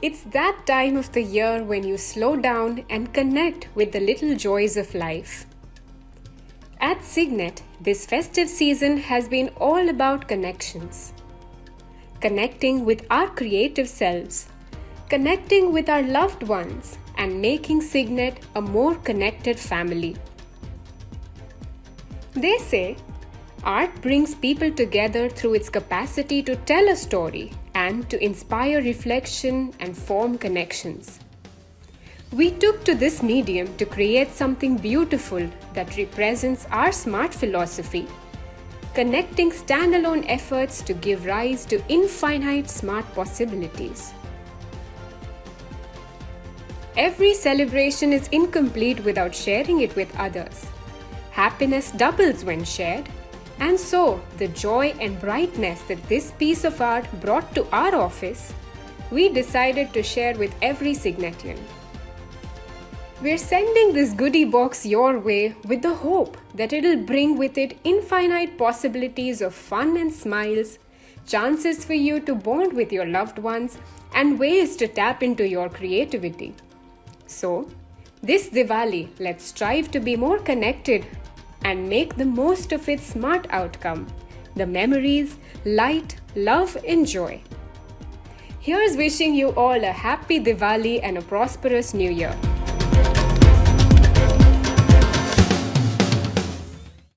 It's that time of the year when you slow down and connect with the little joys of life. At Signet, this festive season has been all about connections. Connecting with our creative selves, connecting with our loved ones, and making Signet a more connected family. They say art brings people together through its capacity to tell a story and to inspire reflection and form connections. We took to this medium to create something beautiful that represents our smart philosophy, connecting standalone efforts to give rise to infinite smart possibilities. Every celebration is incomplete without sharing it with others. Happiness doubles when shared. And so, the joy and brightness that this piece of art brought to our office, we decided to share with every Signetian. We're sending this goodie box your way with the hope that it'll bring with it infinite possibilities of fun and smiles, chances for you to bond with your loved ones, and ways to tap into your creativity. So, this Diwali, let's strive to be more connected and make the most of its smart outcome the memories, light, love, and joy. Here's wishing you all a happy Diwali and a prosperous new year.